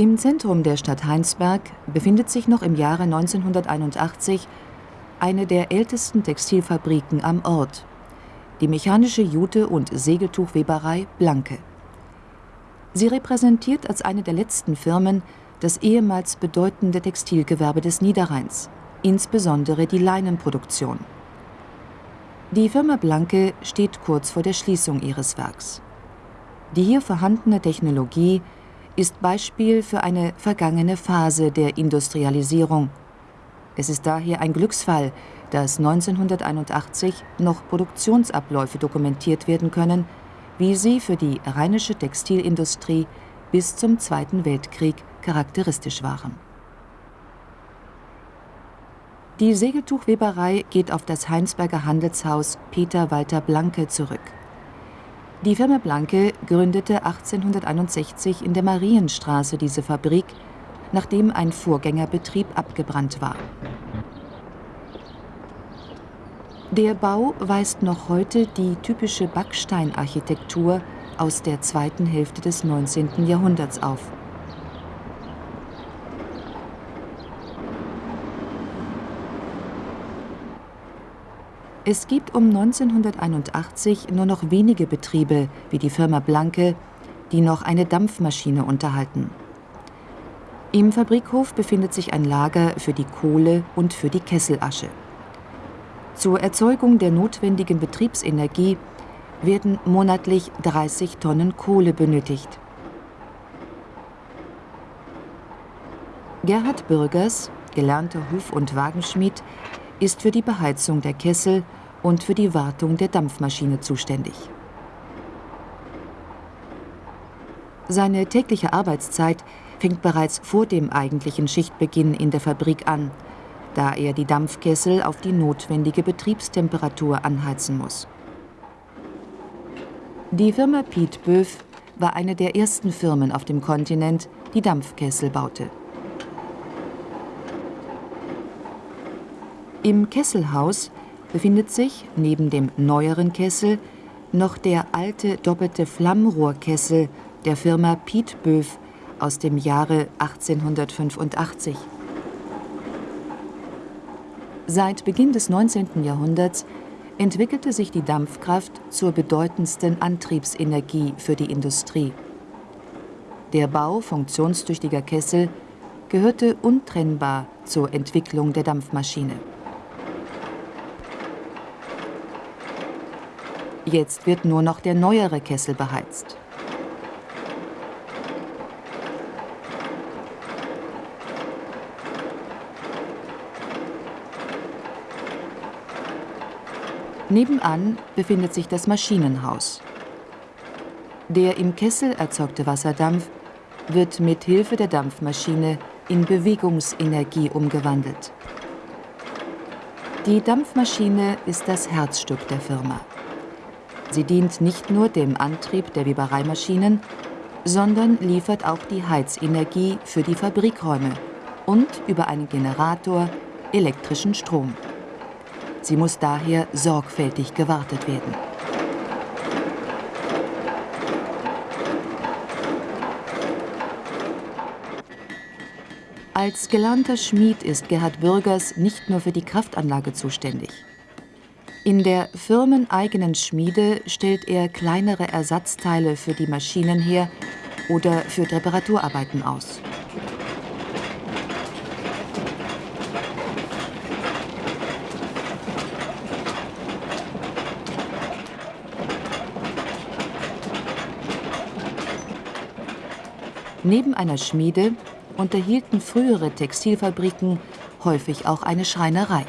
Im Zentrum der Stadt Heinsberg befindet sich noch im Jahre 1981 eine der ältesten Textilfabriken am Ort, die mechanische Jute- und Segeltuchweberei Blanke. Sie repräsentiert als eine der letzten Firmen das ehemals bedeutende Textilgewerbe des Niederrheins, insbesondere die Leinenproduktion. Die Firma Blanke steht kurz vor der Schließung ihres Werks. Die hier vorhandene Technologie ist Beispiel für eine vergangene Phase der Industrialisierung. Es ist daher ein Glücksfall, dass 1981 noch Produktionsabläufe dokumentiert werden können, wie sie für die rheinische Textilindustrie bis zum Zweiten Weltkrieg charakteristisch waren. Die Segeltuchweberei geht auf das Heinsberger Handelshaus Peter Walter Blanke zurück. Die Firma Blanke gründete 1861 in der Marienstraße diese Fabrik, nachdem ein Vorgängerbetrieb abgebrannt war. Der Bau weist noch heute die typische Backsteinarchitektur aus der zweiten Hälfte des 19. Jahrhunderts auf. Es gibt um 1981 nur noch wenige Betriebe wie die Firma Blanke, die noch eine Dampfmaschine unterhalten. Im Fabrikhof befindet sich ein Lager für die Kohle und für die Kesselasche. Zur Erzeugung der notwendigen Betriebsenergie werden monatlich 30 Tonnen Kohle benötigt. Gerhard Bürgers, gelernter Huf- und Wagenschmied, ist für die Beheizung der Kessel und für die Wartung der Dampfmaschine zuständig. Seine tägliche Arbeitszeit fängt bereits vor dem eigentlichen Schichtbeginn in der Fabrik an, da er die Dampfkessel auf die notwendige Betriebstemperatur anheizen muss. Die Firma Piet Böf war eine der ersten Firmen auf dem Kontinent, die Dampfkessel baute. Im Kesselhaus befindet sich neben dem neueren Kessel noch der alte doppelte Flammrohrkessel der Firma Piet Böf aus dem Jahre 1885. Seit Beginn des 19. Jahrhunderts entwickelte sich die Dampfkraft zur bedeutendsten Antriebsenergie für die Industrie. Der Bau funktionstüchtiger Kessel gehörte untrennbar zur Entwicklung der Dampfmaschine. Jetzt wird nur noch der neuere Kessel beheizt. Nebenan befindet sich das Maschinenhaus. Der im Kessel erzeugte Wasserdampf wird mit Hilfe der Dampfmaschine in Bewegungsenergie umgewandelt. Die Dampfmaschine ist das Herzstück der Firma. Sie dient nicht nur dem Antrieb der Webereimaschinen, sondern liefert auch die Heizenergie für die Fabrikräume und über einen Generator elektrischen Strom. Sie muss daher sorgfältig gewartet werden. Als gelernter Schmied ist Gerhard Bürgers nicht nur für die Kraftanlage zuständig. In der firmeneigenen Schmiede stellt er kleinere Ersatzteile für die Maschinen her oder führt Reparaturarbeiten aus. Neben einer Schmiede unterhielten frühere Textilfabriken häufig auch eine Schreinerei.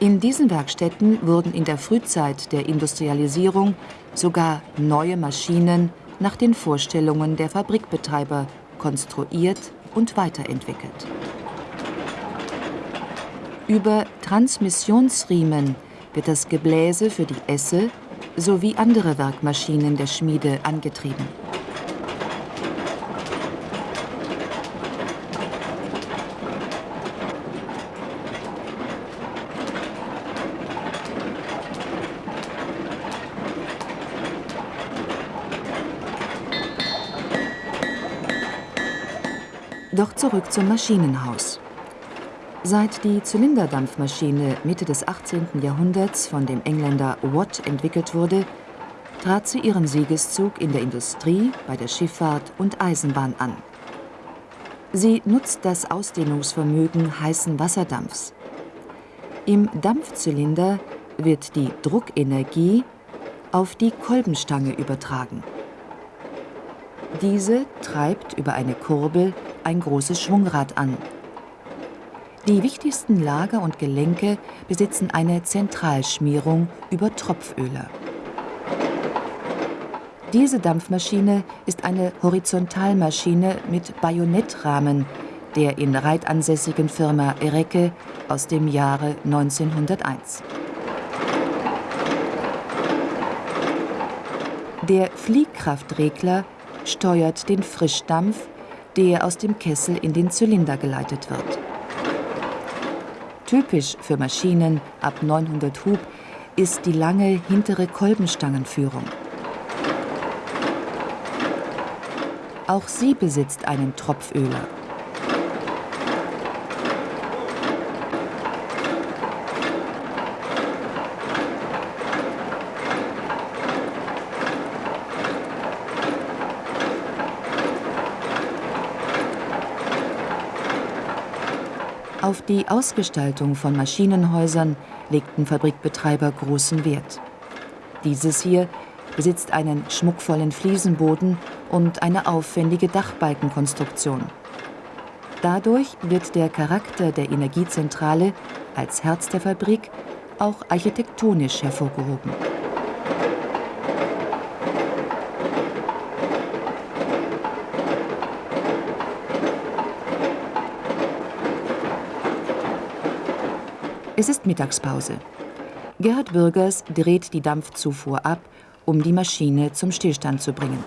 In diesen Werkstätten wurden in der Frühzeit der Industrialisierung sogar neue Maschinen nach den Vorstellungen der Fabrikbetreiber konstruiert und weiterentwickelt. Über Transmissionsriemen wird das Gebläse für die Esse sowie andere Werkmaschinen der Schmiede angetrieben. Doch zurück zum Maschinenhaus. Seit die Zylinderdampfmaschine Mitte des 18. Jahrhunderts von dem Engländer Watt entwickelt wurde, trat sie ihren Siegeszug in der Industrie, bei der Schifffahrt und Eisenbahn an. Sie nutzt das Ausdehnungsvermögen heißen Wasserdampfs. Im Dampfzylinder wird die Druckenergie auf die Kolbenstange übertragen. Diese treibt über eine Kurbel ein großes Schwungrad an. Die wichtigsten Lager und Gelenke besitzen eine Zentralschmierung über Tropföler. Diese Dampfmaschine ist eine Horizontalmaschine mit Bajonettrahmen der in Reit ansässigen Firma Erecke aus dem Jahre 1901. Der Fliehkraftregler steuert den Frischdampf, der aus dem Kessel in den Zylinder geleitet wird. Typisch für Maschinen ab 900 Hub ist die lange hintere Kolbenstangenführung. Auch sie besitzt einen Tropföler. Auf die Ausgestaltung von Maschinenhäusern legten Fabrikbetreiber großen Wert. Dieses hier besitzt einen schmuckvollen Fliesenboden und eine aufwendige Dachbalkenkonstruktion. Dadurch wird der Charakter der Energiezentrale als Herz der Fabrik auch architektonisch hervorgehoben. Es ist Mittagspause. Gerhard Bürgers dreht die Dampfzufuhr ab, um die Maschine zum Stillstand zu bringen.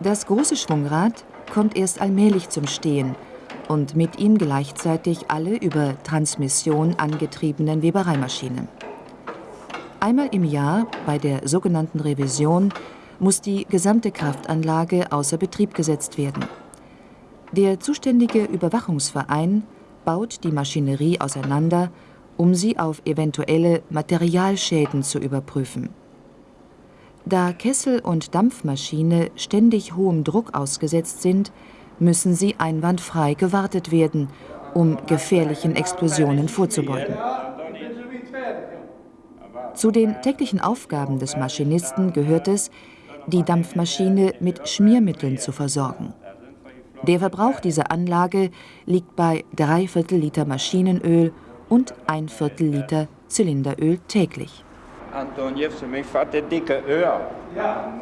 Das große Schwungrad kommt erst allmählich zum Stehen und mit ihm gleichzeitig alle über Transmission angetriebenen Webereimaschinen. Einmal im Jahr, bei der sogenannten Revision, muss die gesamte Kraftanlage außer Betrieb gesetzt werden. Der zuständige Überwachungsverein baut die Maschinerie auseinander, um sie auf eventuelle Materialschäden zu überprüfen. Da Kessel und Dampfmaschine ständig hohem Druck ausgesetzt sind, müssen sie einwandfrei gewartet werden, um gefährlichen Explosionen vorzubeugen. Zu den täglichen Aufgaben des Maschinisten gehört es, die Dampfmaschine mit Schmiermitteln zu versorgen. Der Verbrauch dieser Anlage liegt bei drei Viertel Liter Maschinenöl und ein Viertel Liter Zylinderöl täglich. Anton heeft ze mij vatte dikke Öl. Ja.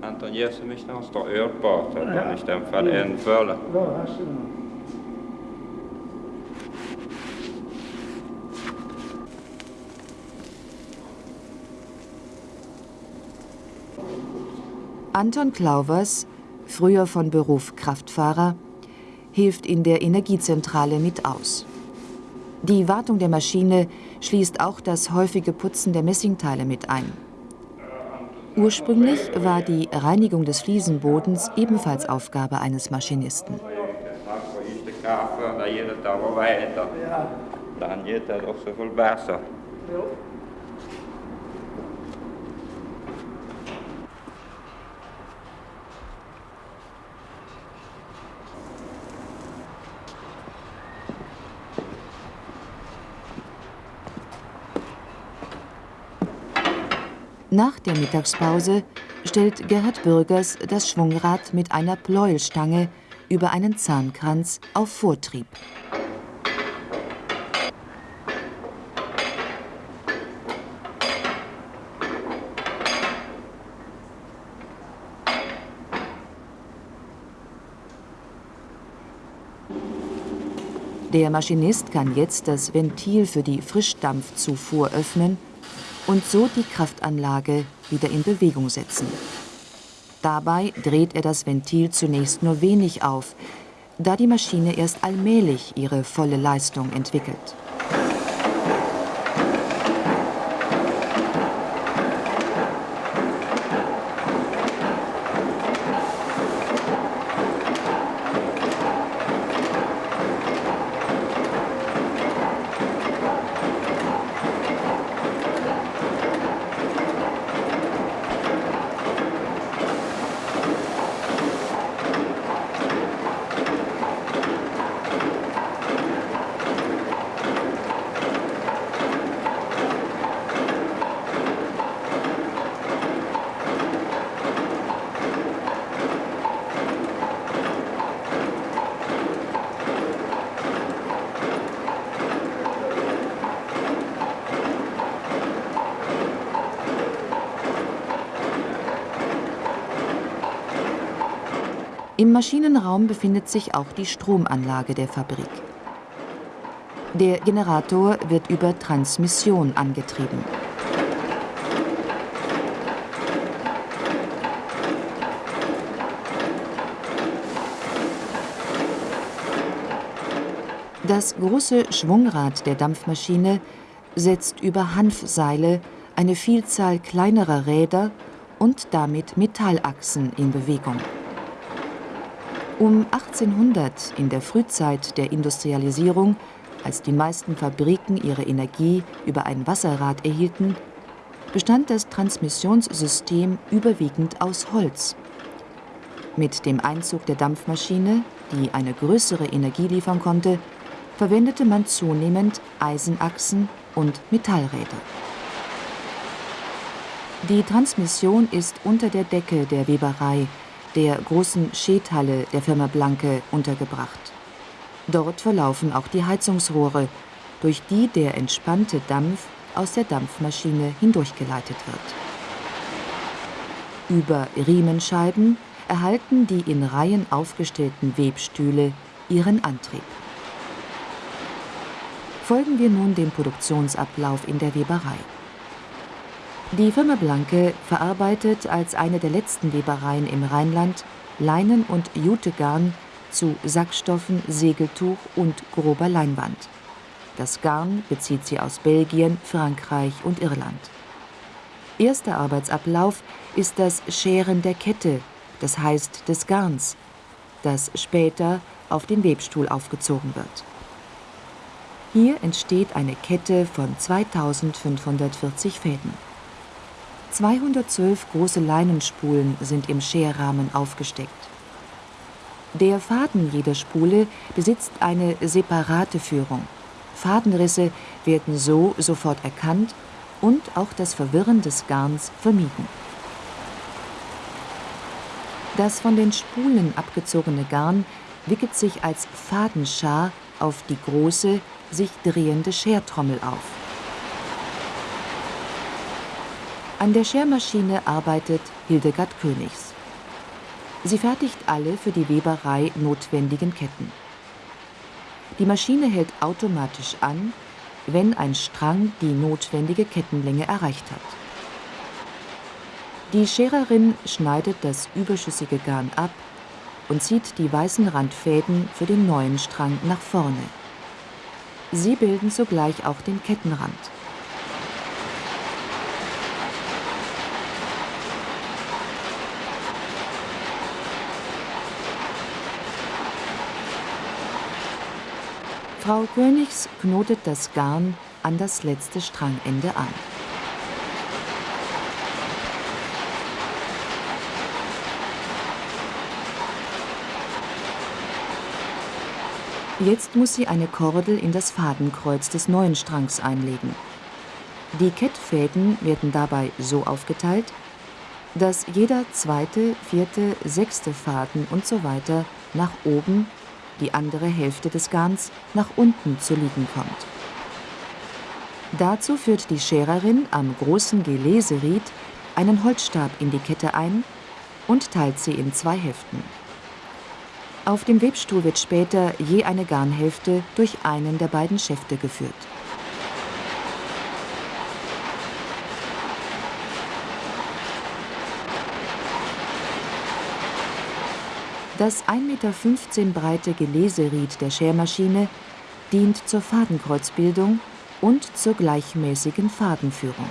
Anton geeft ze mij nog een Öl på, så kan ich den Fall en följa. Anton Klauvers, früher von Beruf Kraftfahrer, hilft in der Energiezentrale mit aus. Die Wartung der Maschine schließt auch das häufige Putzen der Messingteile mit ein. Ursprünglich war die Reinigung des Fliesenbodens ebenfalls Aufgabe eines Maschinisten. Dann geht er doch so viel besser. Nach der Mittagspause stellt Gerhard Bürgers das Schwungrad mit einer Pleuelstange über einen Zahnkranz auf Vortrieb. Der Maschinist kann jetzt das Ventil für die Frischdampfzufuhr öffnen und so die Kraftanlage wieder in Bewegung setzen. Dabei dreht er das Ventil zunächst nur wenig auf, da die Maschine erst allmählich ihre volle Leistung entwickelt. Im Maschinenraum befindet sich auch die Stromanlage der Fabrik. Der Generator wird über Transmission angetrieben. Das große Schwungrad der Dampfmaschine setzt über Hanfseile eine Vielzahl kleinerer Räder und damit Metallachsen in Bewegung. Um 1800, in der Frühzeit der Industrialisierung, als die meisten Fabriken ihre Energie über ein Wasserrad erhielten, bestand das Transmissionssystem überwiegend aus Holz. Mit dem Einzug der Dampfmaschine, die eine größere Energie liefern konnte, verwendete man zunehmend Eisenachsen und Metallräder. Die Transmission ist unter der Decke der Weberei, der großen Schädhalle der Firma Blanke, untergebracht. Dort verlaufen auch die Heizungsrohre, durch die der entspannte Dampf aus der Dampfmaschine hindurchgeleitet wird. Über Riemenscheiben erhalten die in Reihen aufgestellten Webstühle ihren Antrieb. Folgen wir nun dem Produktionsablauf in der Weberei. Die Firma Blanke verarbeitet als eine der letzten Webereien im Rheinland Leinen und Jutegarn zu Sackstoffen, Segeltuch und grober Leinwand. Das Garn bezieht sie aus Belgien, Frankreich und Irland. Erster Arbeitsablauf ist das Scheren der Kette, das heißt des Garns, das später auf den Webstuhl aufgezogen wird. Hier entsteht eine Kette von 2540 Fäden. 212 große Leinenspulen sind im Scherrahmen aufgesteckt. Der Faden jeder Spule besitzt eine separate Führung. Fadenrisse werden so sofort erkannt und auch das Verwirren des Garns vermieden. Das von den Spulen abgezogene Garn wickelt sich als Fadenschar auf die große, sich drehende Schertrommel auf. An der Schermaschine arbeitet Hildegard Königs. Sie fertigt alle für die Weberei notwendigen Ketten. Die Maschine hält automatisch an, wenn ein Strang die notwendige Kettenlänge erreicht hat. Die Schererin schneidet das überschüssige Garn ab und zieht die weißen Randfäden für den neuen Strang nach vorne. Sie bilden zugleich auch den Kettenrand. Frau Königs knotet das Garn an das letzte Strangende an. Jetzt muss sie eine Kordel in das Fadenkreuz des neuen Strangs einlegen. Die Kettfäden werden dabei so aufgeteilt, dass jeder zweite, vierte, sechste Faden usw. So nach oben, die andere Hälfte des Garns nach unten zu liegen kommt. Dazu führt die Schererin am großen Geleseried einen Holzstab in die Kette ein und teilt sie in zwei Hälften. Auf dem Webstuhl wird später je eine Garnhälfte durch einen der beiden Schäfte geführt. Das 1,15 Meter breite Geleseried der Schermaschine dient zur Fadenkreuzbildung und zur gleichmäßigen Fadenführung.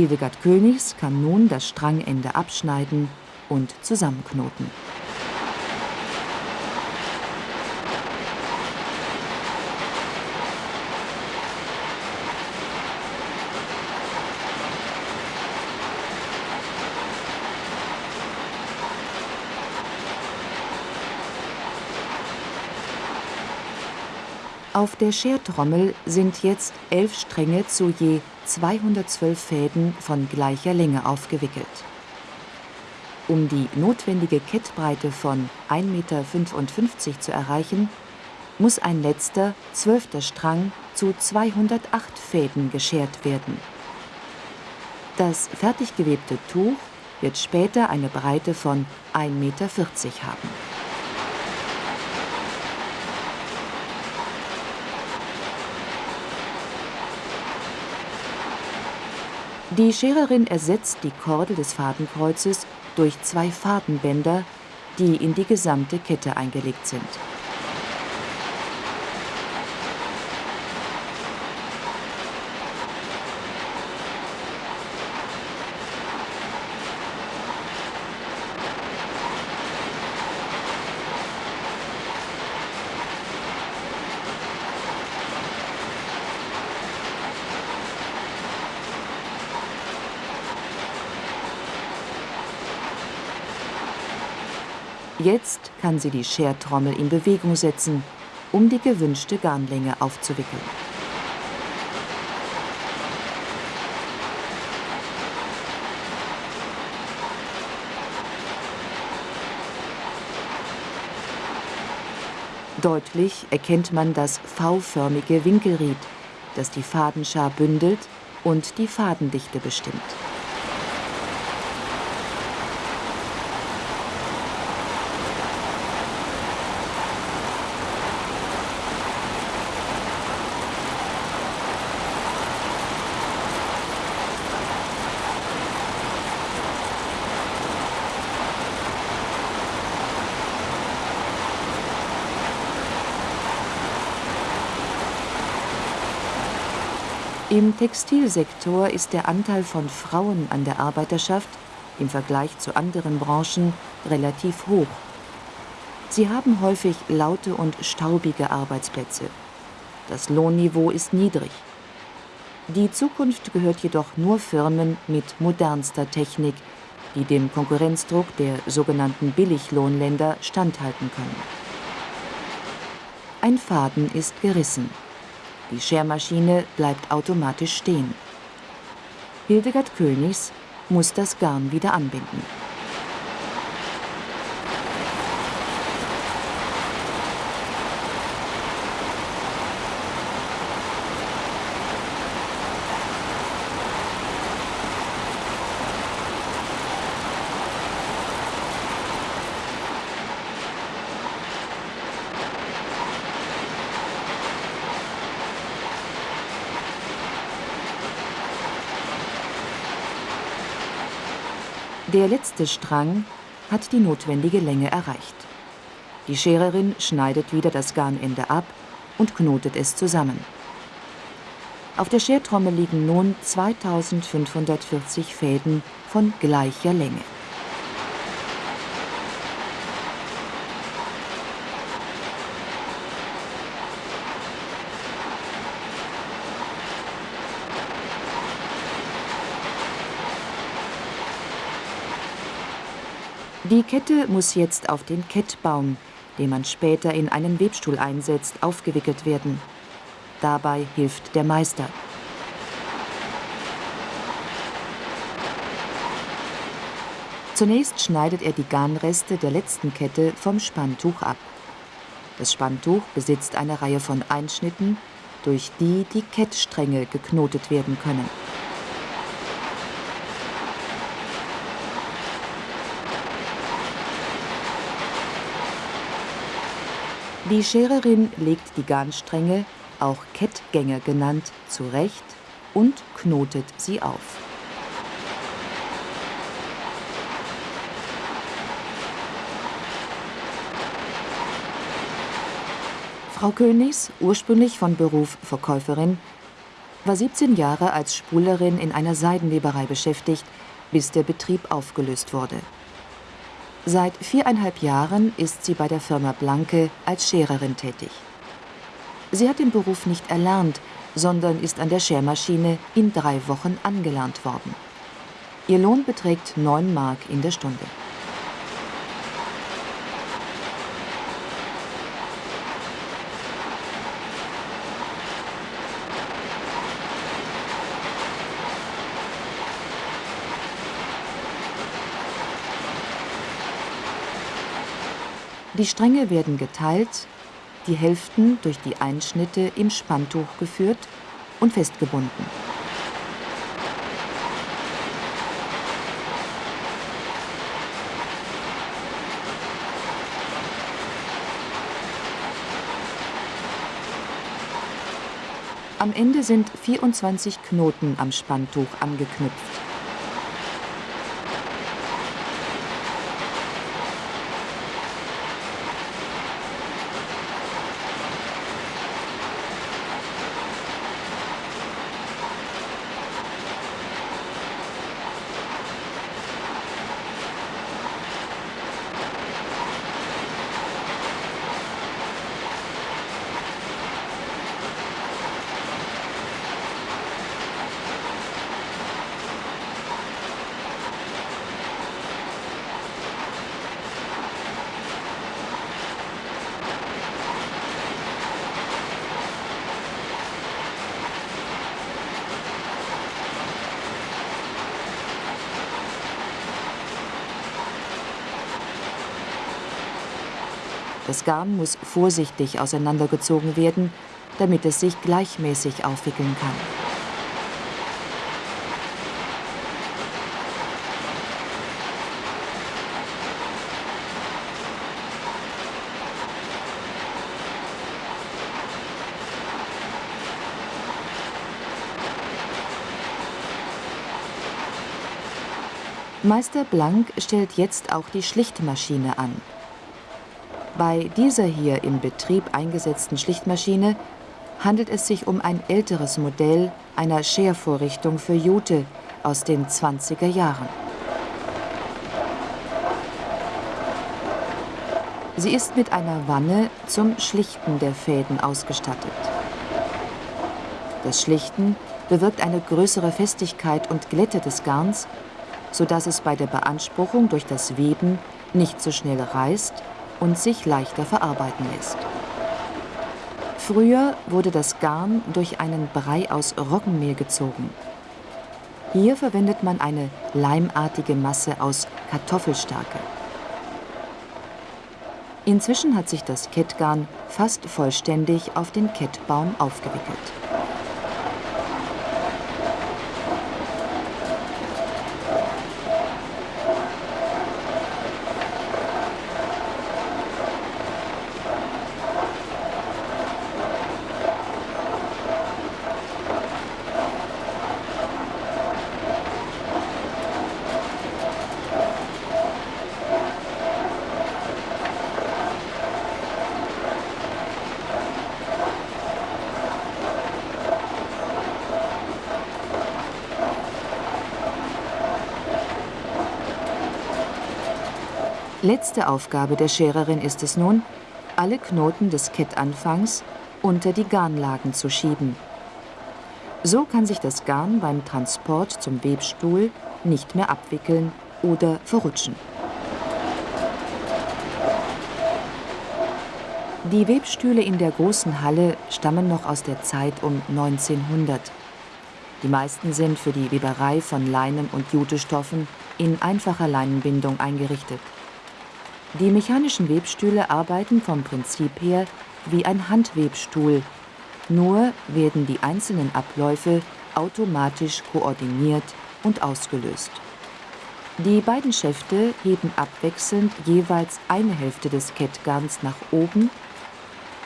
Hildegard Königs kann nun das Strangende abschneiden und zusammenknoten. Auf der Schertrommel sind jetzt elf Stränge zu je 212 Fäden von gleicher Länge aufgewickelt. Um die notwendige Kettbreite von 1,55 Meter zu erreichen, muss ein letzter, zwölfter Strang zu 208 Fäden geschert werden. Das fertig gewebte Tuch wird später eine Breite von 1,40 Meter haben. Die Schererin ersetzt die Kordel des Fadenkreuzes durch zwei Fadenbänder, die in die gesamte Kette eingelegt sind. Jetzt kann sie die Schertrommel in Bewegung setzen, um die gewünschte Garnlänge aufzuwickeln. Deutlich erkennt man das V-förmige Winkelried, das die Fadenschar bündelt und die Fadendichte bestimmt. Im Textilsektor ist der Anteil von Frauen an der Arbeiterschaft im Vergleich zu anderen Branchen relativ hoch. Sie haben häufig laute und staubige Arbeitsplätze. Das Lohnniveau ist niedrig. Die Zukunft gehört jedoch nur Firmen mit modernster Technik, die dem Konkurrenzdruck der sogenannten Billiglohnländer standhalten können. Ein Faden ist gerissen. Die Schermaschine bleibt automatisch stehen. Hildegard Königs muss das Garn wieder anbinden. Der letzte Strang hat die notwendige Länge erreicht. Die Schererin schneidet wieder das Garnende ab und knotet es zusammen. Auf der Schertrommel liegen nun 2540 Fäden von gleicher Länge. Die Kette muss jetzt auf den Kettbaum, den man später in einen Webstuhl einsetzt, aufgewickelt werden. Dabei hilft der Meister. Zunächst schneidet er die Garnreste der letzten Kette vom Spanntuch ab. Das Spanntuch besitzt eine Reihe von Einschnitten, durch die die Kettstränge geknotet werden können. Die Schererin legt die Garnstränge, auch Kettgänge genannt, zurecht und knotet sie auf. Frau Königs, ursprünglich von Beruf Verkäuferin, war 17 Jahre als Spulerin in einer Seidenweberei beschäftigt, bis der Betrieb aufgelöst wurde. Seit viereinhalb Jahren ist sie bei der Firma Blanke als Schererin tätig. Sie hat den Beruf nicht erlernt, sondern ist an der Schermaschine in drei Wochen angelernt worden. Ihr Lohn beträgt 9 Mark in der Stunde. Die Stränge werden geteilt, die Hälften durch die Einschnitte im Spanntuch geführt und festgebunden. Am Ende sind 24 Knoten am Spanntuch angeknüpft. Das Garn muss vorsichtig auseinandergezogen werden, damit es sich gleichmäßig aufwickeln kann. Meister Blank stellt jetzt auch die Schlichtmaschine an. Bei dieser hier im Betrieb eingesetzten Schlichtmaschine handelt es sich um ein älteres Modell einer Schervorrichtung für Jute aus den 20er Jahren. Sie ist mit einer Wanne zum Schlichten der Fäden ausgestattet. Das Schlichten bewirkt eine größere Festigkeit und Glätte des Garns, sodass es bei der Beanspruchung durch das Weben nicht so schnell reißt und sich leichter verarbeiten lässt. Früher wurde das Garn durch einen Brei aus Roggenmehl gezogen. Hier verwendet man eine leimartige Masse aus Kartoffelstärke. Inzwischen hat sich das Kettgarn fast vollständig auf den Kettbaum aufgewickelt. Letzte Aufgabe der Schererin ist es nun, alle Knoten des Kettanfangs unter die Garnlagen zu schieben. So kann sich das Garn beim Transport zum Webstuhl nicht mehr abwickeln oder verrutschen. Die Webstühle in der großen Halle stammen noch aus der Zeit um 1900. Die meisten sind für die Weberei von Leinen und Jutestoffen in einfacher Leinenbindung eingerichtet. Die mechanischen Webstühle arbeiten vom Prinzip her wie ein Handwebstuhl, nur werden die einzelnen Abläufe automatisch koordiniert und ausgelöst. Die beiden Schäfte heben abwechselnd jeweils eine Hälfte des Kettgarns nach oben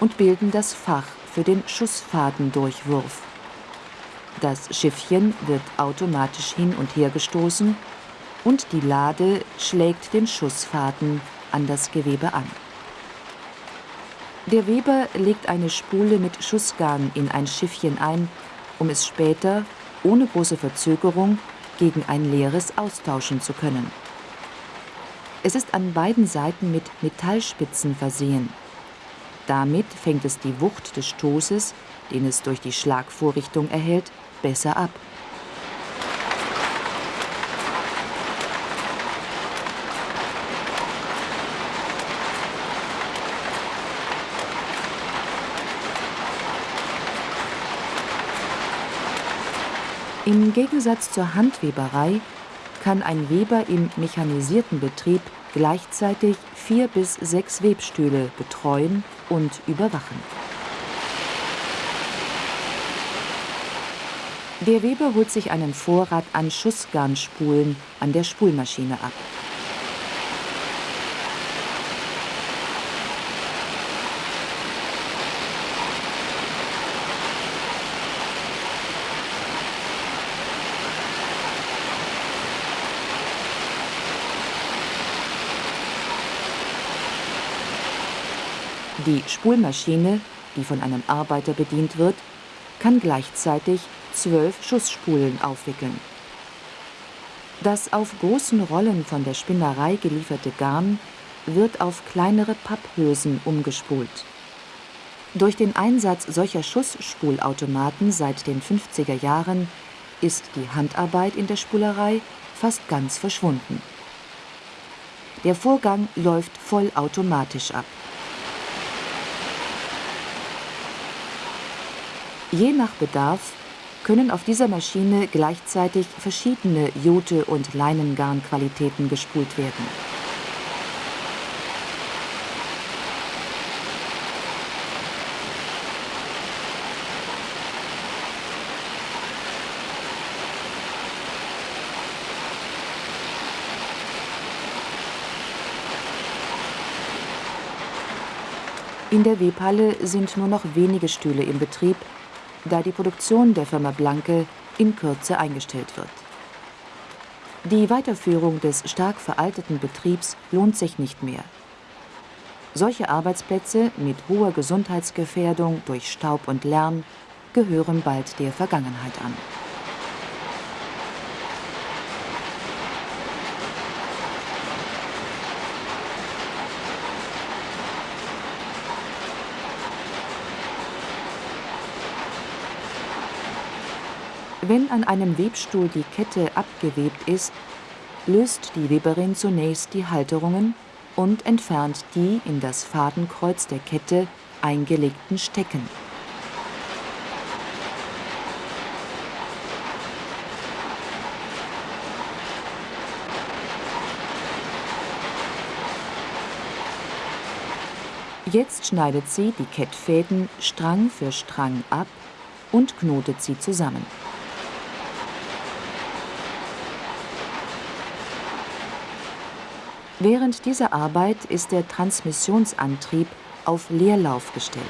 und bilden das Fach für den Schussfadendurchwurf. Das Schiffchen wird automatisch hin und her gestoßen und die Lade schlägt den Schussfaden an das Gewebe an. Der Weber legt eine Spule mit Schussgarn in ein Schiffchen ein, um es später ohne große Verzögerung gegen ein leeres austauschen zu können. Es ist an beiden Seiten mit Metallspitzen versehen. Damit fängt es die Wucht des Stoßes, den es durch die Schlagvorrichtung erhält, besser ab. Im Gegensatz zur Handweberei kann ein Weber im mechanisierten Betrieb gleichzeitig vier bis sechs Webstühle betreuen und überwachen. Der Weber holt sich einen Vorrat an Schussgarnspulen an der Spulmaschine ab. Die Spulmaschine, die von einem Arbeiter bedient wird, kann gleichzeitig zwölf Schussspulen aufwickeln. Das auf großen Rollen von der Spinnerei gelieferte Garn wird auf kleinere Papphülsen umgespult. Durch den Einsatz solcher Schussspulautomaten seit den 50er Jahren ist die Handarbeit in der Spulerei fast ganz verschwunden. Der Vorgang läuft vollautomatisch ab. Je nach Bedarf können auf dieser Maschine gleichzeitig verschiedene Jute- und Leinengarnqualitäten gespult werden. In der Webhalle sind nur noch wenige Stühle in Betrieb, da die Produktion der Firma Blanke in Kürze eingestellt wird. Die Weiterführung des stark veralteten Betriebs lohnt sich nicht mehr. Solche Arbeitsplätze mit hoher Gesundheitsgefährdung durch Staub und Lärm gehören bald der Vergangenheit an. Wenn an einem Webstuhl die Kette abgewebt ist, löst die Weberin zunächst die Halterungen und entfernt die in das Fadenkreuz der Kette eingelegten Stecken. Jetzt schneidet sie die Kettfäden Strang für Strang ab und knotet sie zusammen. Während dieser Arbeit ist der Transmissionsantrieb auf Leerlauf gestellt.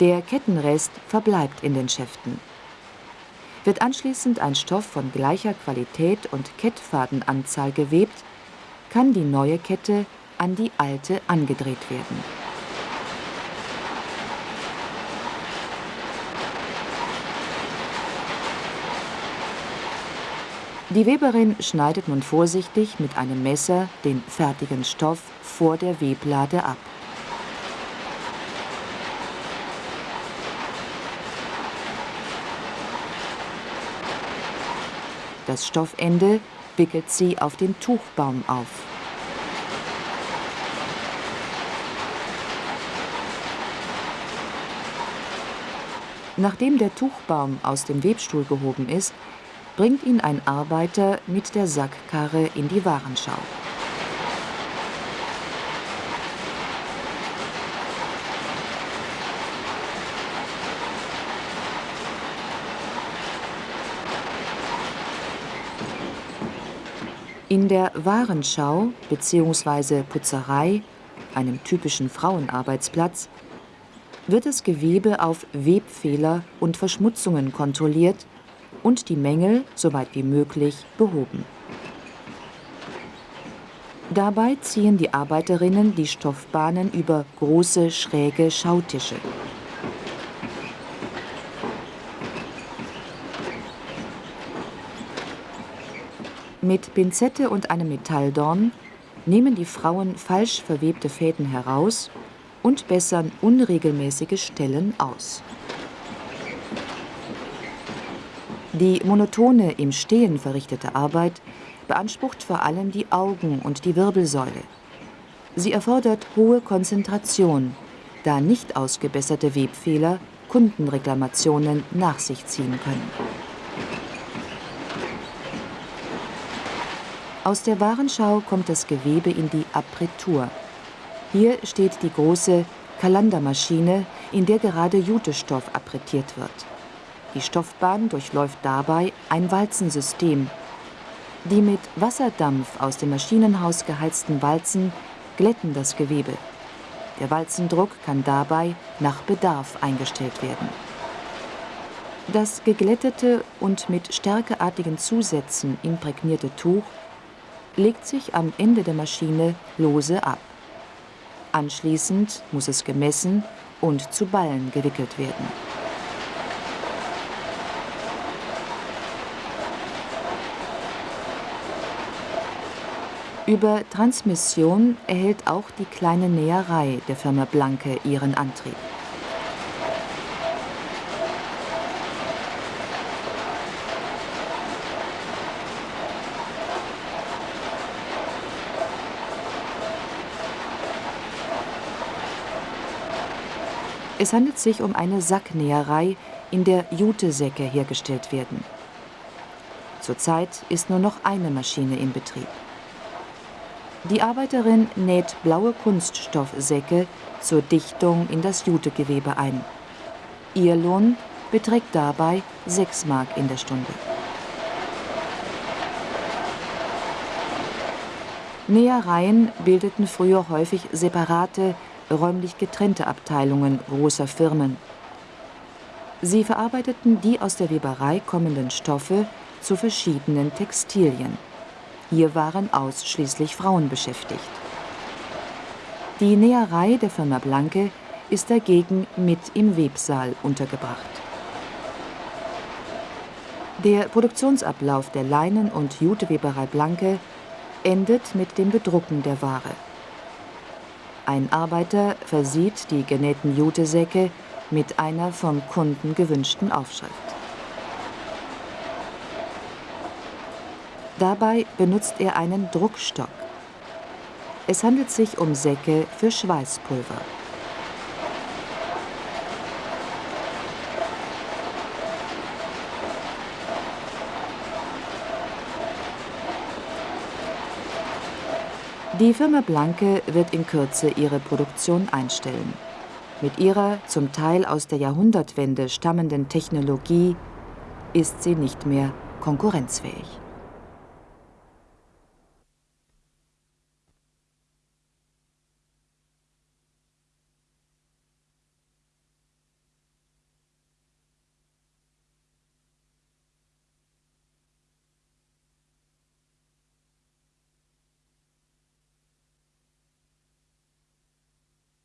Der Kettenrest verbleibt in den Schäften. Wird anschließend ein Stoff von gleicher Qualität und Kettfadenanzahl gewebt, kann die neue Kette an die alte angedreht werden. Die Weberin schneidet nun vorsichtig mit einem Messer den fertigen Stoff vor der Weblade ab. Das Stoffende wickelt sie auf den Tuchbaum auf. Nachdem der Tuchbaum aus dem Webstuhl gehoben ist, bringt ihn ein Arbeiter mit der Sackkarre in die Warenschau. In der Warenschau bzw. Putzerei, einem typischen Frauenarbeitsplatz, wird das Gewebe auf Webfehler und Verschmutzungen kontrolliert und die Mängel, soweit wie möglich, behoben. Dabei ziehen die Arbeiterinnen die Stoffbahnen über große, schräge Schautische. Mit Pinzette und einem Metalldorn nehmen die Frauen falsch verwebte Fäden heraus und bessern unregelmäßige Stellen aus. Die monotone im Stehen verrichtete Arbeit beansprucht vor allem die Augen und die Wirbelsäule. Sie erfordert hohe Konzentration, da nicht ausgebesserte Webfehler Kundenreklamationen nach sich ziehen können. Aus der Warenschau kommt das Gewebe in die Apretur. Hier steht die große Kalandermaschine, in der gerade Jutestoff appretiert wird. Die Stoffbahn durchläuft dabei ein Walzensystem. Die mit Wasserdampf aus dem Maschinenhaus geheizten Walzen glätten das Gewebe. Der Walzendruck kann dabei nach Bedarf eingestellt werden. Das geglättete und mit stärkeartigen Zusätzen imprägnierte Tuch legt sich am Ende der Maschine lose ab. Anschließend muss es gemessen und zu Ballen gewickelt werden. Über Transmission erhält auch die kleine Näherei der Firma Blanke ihren Antrieb. Es handelt sich um eine Sacknäherei, in der Jutesäcke hergestellt werden. Zurzeit ist nur noch eine Maschine in Betrieb. Die Arbeiterin näht blaue Kunststoffsäcke zur Dichtung in das Jutegewebe ein. Ihr Lohn beträgt dabei 6 Mark in der Stunde. Nähereien bildeten früher häufig separate räumlich getrennte Abteilungen großer Firmen. Sie verarbeiteten die aus der Weberei kommenden Stoffe zu verschiedenen Textilien. Hier waren ausschließlich Frauen beschäftigt. Die Näherei der Firma Blanke ist dagegen mit im Websaal untergebracht. Der Produktionsablauf der Leinen- und Juteweberei Blanke endet mit dem Bedrucken der Ware. Ein Arbeiter versieht die genähten Jutesäcke mit einer vom Kunden gewünschten Aufschrift. Dabei benutzt er einen Druckstock. Es handelt sich um Säcke für Schweißpulver. Die Firma Blanke wird in Kürze ihre Produktion einstellen. Mit ihrer zum Teil aus der Jahrhundertwende stammenden Technologie ist sie nicht mehr konkurrenzfähig.